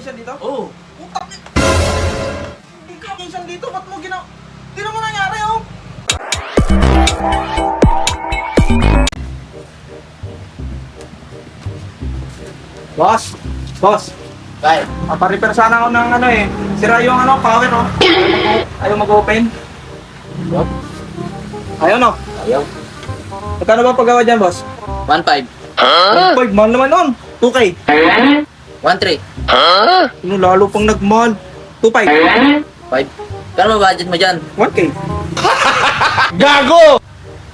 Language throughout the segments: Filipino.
technician dito? Oo. Putak ni... Hindi ka technician dito, ba't mo ginawa? Tingnan mo nangyari, oh! Boss! Boss! Kaya. Paparepair sana ako ng ano eh. Sira yung ano, power oh. Ayaw mag-open. Yup. Ayaw no? Ayaw. Magkano ba paggawa dyan, boss? 1.5. Huh? 1.5, mahal naman nun. 2K. 1.3. Ano, lalo pang nagmahal. 2.5. 5. Kano ba budget mo dyan? 1K.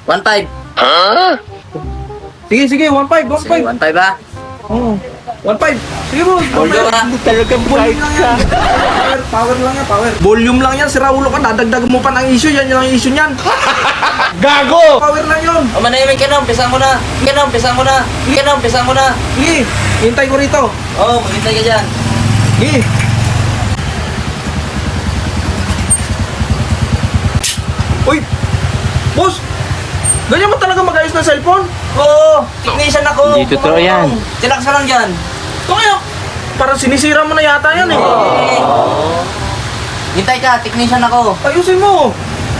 1.5. Sige, sige, 1.5, Sige, 1.5. 1.5 ba? Oo. 1.5. Sige bro. Volume ka. Talagang volume lang yan. Power, power lang yan, power. Volume lang yan, sira ulo ka. Dadagdag mo pa ng issue, yan yung issue niyan. Gago! Power lang yun. O manahimik ka na, umpisa mo na. Ka na, umpisa mo na. Ka na, umpisa mo na. Sige, hintay ko rito. Oo, oh, maghintay ka dyan. Sige. Uy! Boss! Ganyan mo talaga mag-ayos ng cellphone? Oo, technician ako. Hindi totoo yan. Chillax ka lang dyan. Kaya, parang sinisira mo na yata yan eh. Okay. Hintay ka, technician ako. Ayusin mo!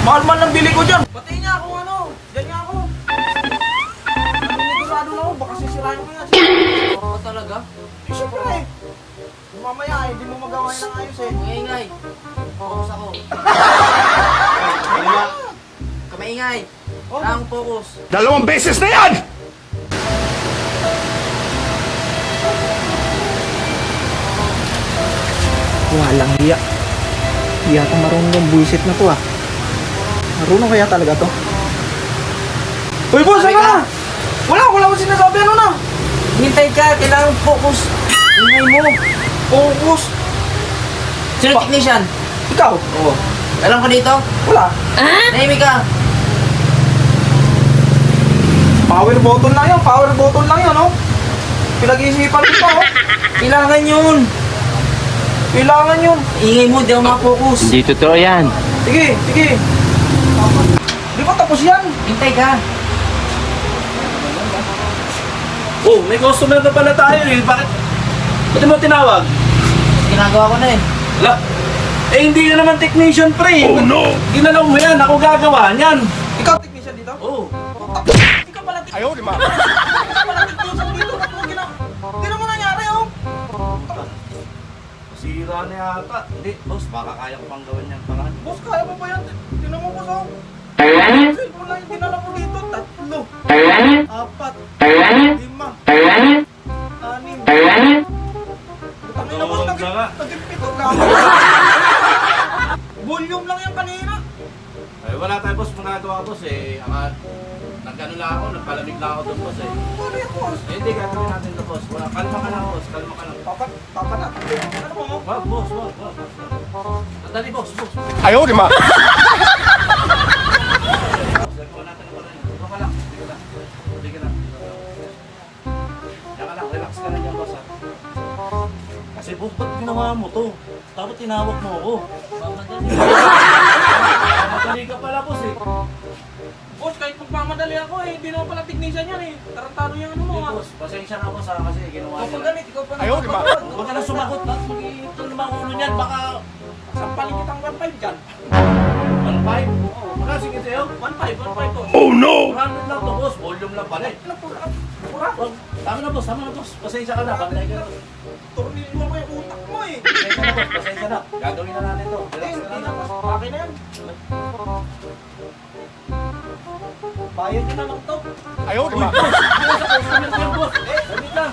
Mahal-mahal ng bili ko dyan. Pati niya ako ano, dyan nga ako. Nanigurado na ako, baka sisirain ko yan. Oo talaga. Eh, Siyempre eh. Mamaya eh, hindi mo magawa yan ng ayos eh. Maingay. Focus ako. Kamaingay. Oh. Ang focus. Dalawang beses na yan! Walang hiya. Hindi yata marunong yung buisit na to ah. Marunong kaya talaga to? Uy boss, ano na? Wala, wala akong sinasabi, ano na? Hintay ka, kailangan focus. Ingay mo. Focus. Sino Pa- technician? Ikaw? Oo. Alam ko dito? Wala. Nahimik ka. Power button lang yan, power button lang yan, oh. Pinag-iisipan ko pa, oh. Kailangan yun. Kailangan yun. Ingay mo, di ako makapokus. Hindi totoo yan. Sige, sige. Di ba tapos yan? Hintay ka. Oh, may customer na pala tayo eh. Bakit? Ba't mo tinawag? Ginagawa ko na eh. La, eh hindi ka naman technician pre. Oh no! Ginalaw mo yan, ako gagawa niyan. Ikaw technician dito? Oh, Hindi ka pala technician. Ayaw, di sira na yata. Hindi, boss, baka kaya ko pang gawin yan parang. Boss, kaya mo ba yan? Tingnan mo, boss, oh. Cellphone lang yung dinala ko dito. Tatlo. Apat. Lima. Anim. Tangin na, boss. Tulog Naging, na nga. naging pito ka. Volume lang yan kanina. Ay, wala tayo boss, magagawa boss eh. Aka, nagano lang ako, nagpalamig lang ako doon boss eh. Ano yan, boss? Eh, hindi, gagawin natin to boss. Wala, kalma ka lang boss, kalma ka lang. Papa, papa na. Wag, boss, wag, wag. Dali, boss, boss. Ayaw, di dyan boss ha. Kasi boss, ba't ginawa mo to? Dapat tinawag mo ako. Madali ka pala boss eh. Boss, kahit magmamadali ako eh, hindi naman pala technician yan eh. Tarantado yung ano mo ah. boss, pasensya na boss ha kasi ginawa niya. ganit, ikaw pa Ayaw, di ba? Huwag ka na sumagot at naman ulo niyan. Baka Sampalin kitang 1.5 dyan. 1.5. Oo, wala sige sa'yo. 1.5, 1.5 boss. Oh no! 400 lang to boss, volume lang pala eh. Ano pura? Pura? Tama na boss, tama na boss. Pasensya ka na, bantay ka na. Tornilyo mo yung utak mo eh. Pasensya na boss, pasensya na. Gagawin na natin to. Relax hindi lang. na boss. Akin na yan. Bayad na lang to. Ayaw? Boss, sa customer ko yan boss. Eh, wait lang.